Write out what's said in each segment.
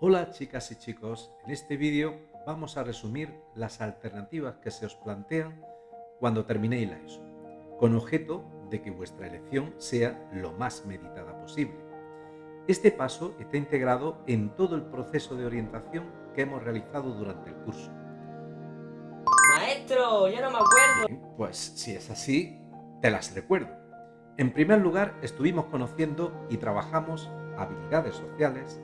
Hola chicas y chicos, en este vídeo vamos a resumir las alternativas que se os plantean cuando terminéis la ESO, con objeto de que vuestra elección sea lo más meditada posible. Este paso está integrado en todo el proceso de orientación que hemos realizado durante el curso. Maestro, yo no me acuerdo. Bien, pues si es así, te las recuerdo. En primer lugar, estuvimos conociendo y trabajamos habilidades sociales,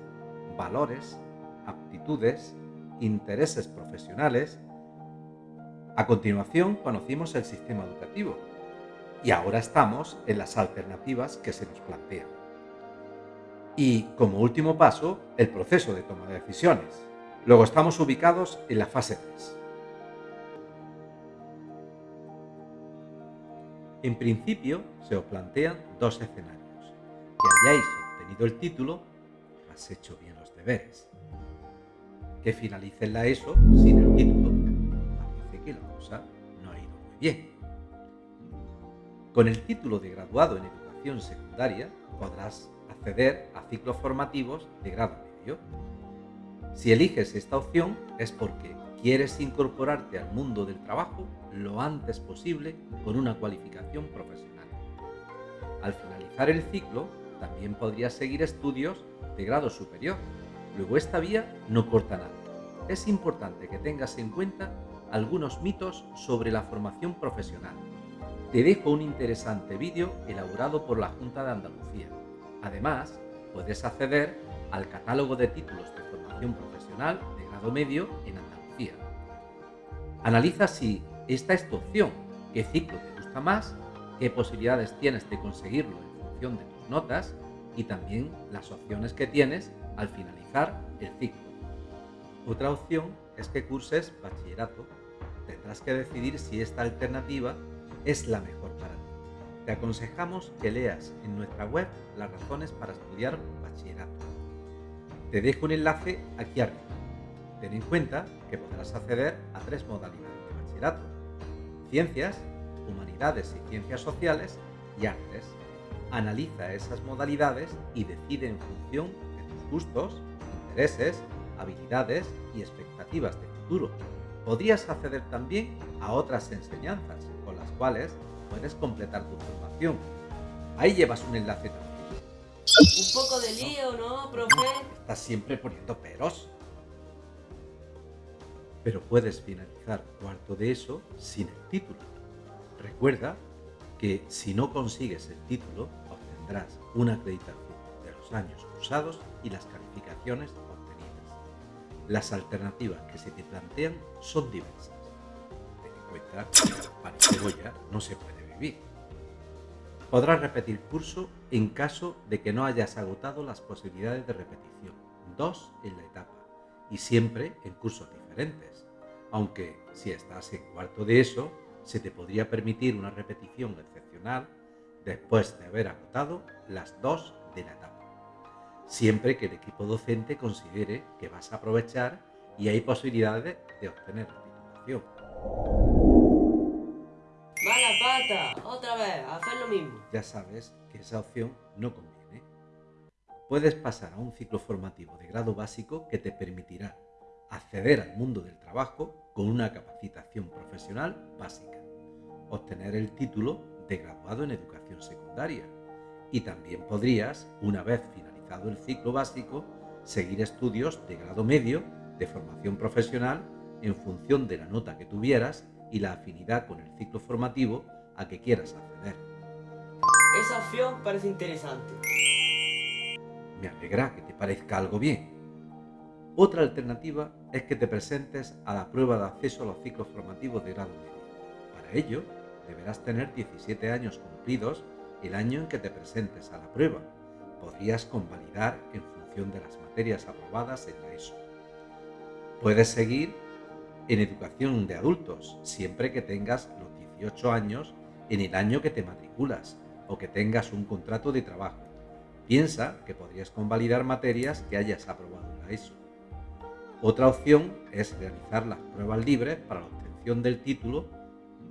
valores, aptitudes, intereses profesionales. A continuación, conocimos el sistema educativo. Y ahora estamos en las alternativas que se nos plantean. Y como último paso, el proceso de toma de decisiones. Luego estamos ubicados en la fase 3. En principio, se os plantean dos escenarios. Que hayáis obtenido el título, has hecho bien los deberes. Que finalices la ESO sin el título, parece que la cosa no ha ido muy bien. Con el título de graduado en educación secundaria, podrás acceder a ciclos formativos de grado medio. Si eliges esta opción es porque quieres incorporarte al mundo del trabajo lo antes posible con una cualificación profesional. Al finalizar el ciclo, también podrías seguir estudios de grado superior. Luego esta vía no corta nada. Es importante que tengas en cuenta algunos mitos sobre la formación profesional. Te dejo un interesante vídeo elaborado por la Junta de Andalucía. Además, puedes acceder al catálogo de títulos de formación profesional de grado medio en Andalucía. Analiza si esta es tu opción, qué ciclo te gusta más, qué posibilidades tienes de conseguirlo en función de tus notas y también las opciones que tienes al finalizar el ciclo. Otra opción es que curses bachillerato. Tendrás que decidir si esta alternativa es la mejor para ti. Te aconsejamos que leas en nuestra web las razones para estudiar bachillerato. Te dejo un enlace aquí arriba. Ten en cuenta que podrás acceder a tres modalidades de bachillerato. Ciencias, Humanidades y Ciencias Sociales y Artes. Analiza esas modalidades y decide en función de tus gustos, intereses, habilidades y expectativas de futuro. Podrías acceder también a otras enseñanzas con las cuales puedes completar tu formación. Ahí llevas un enlace también. Un poco de lío, ¿no, profe? Estás siempre poniendo peros. Pero puedes finalizar cuarto de eso sin el título. Recuerda que si no consigues el título, obtendrás una acreditación de los años cursados y las calificaciones obtenidas. Las alternativas que se te plantean son diversas. Ten en cuenta que para cebolla no se puede vivir. Podrás repetir curso en caso de que no hayas agotado las posibilidades de repetición, dos en la etapa, y siempre en cursos diferentes, aunque si estás en cuarto de eso, se te podría permitir una repetición excepcional después de haber agotado las dos de la etapa, siempre que el equipo docente considere que vas a aprovechar y hay posibilidades de obtener la titulación. Mala pata, otra vez, a hacer lo mismo. Ya sabes que esa opción no conviene. Puedes pasar a un ciclo formativo de grado básico que te permitirá acceder al mundo del trabajo con una capacitación profesional básica, obtener el título de graduado en educación secundaria y también podrías, una vez finalizado el ciclo básico, seguir estudios de grado medio de formación profesional en función de la nota que tuvieras y la afinidad con el ciclo formativo a que quieras acceder. Esa opción parece interesante. Me alegra que te parezca algo bien. Otra alternativa es que te presentes a la prueba de acceso a los ciclos formativos de grado medio. Para ello, deberás tener 17 años cumplidos el año en que te presentes a la prueba. Podrías convalidar en función de las materias aprobadas en la ESO. Puedes seguir en educación de adultos siempre que tengas los 18 años en el año que te matriculas o que tengas un contrato de trabajo. Piensa que podrías convalidar materias que hayas aprobado en la ESO. Otra opción es realizar las pruebas libres para la obtención del título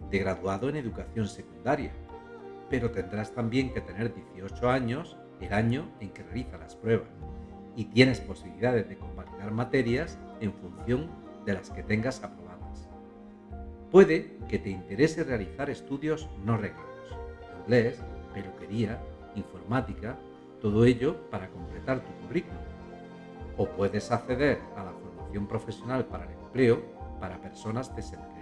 de graduado en educación secundaria, pero tendrás también que tener 18 años el año en que realiza las pruebas y tienes posibilidades de convalidar materias en función de las que tengas aprobadas. Puede que te interese realizar estudios no reglados, inglés, peluquería, informática, todo ello para completar tu currículum. O puedes acceder a la formación profesional para el empleo para personas desempleadas.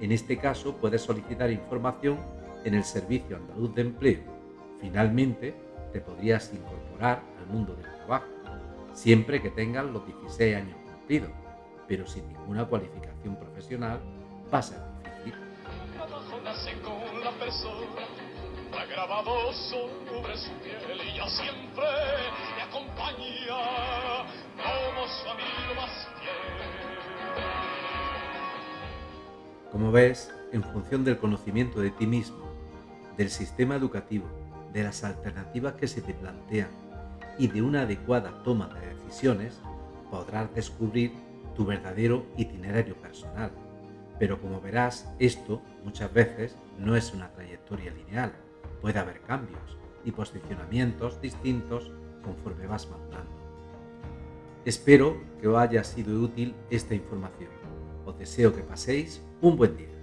En este caso puedes solicitar información en el Servicio Andaluz de Empleo. Finalmente, te podrías incorporar al mundo del trabajo, siempre que tengas los 16 años cumplidos, pero sin ninguna cualificación profesional va a ser difícil. como su amigo más Como ves, en función del conocimiento de ti mismo, del sistema educativo, de las alternativas que se te plantean y de una adecuada toma de decisiones, podrás descubrir tu verdadero itinerario personal. Pero como verás, esto muchas veces no es una trayectoria lineal. Puede haber cambios y posicionamientos distintos conforme vas madurando. Espero que os haya sido útil esta información. Os deseo que paséis 问问 입.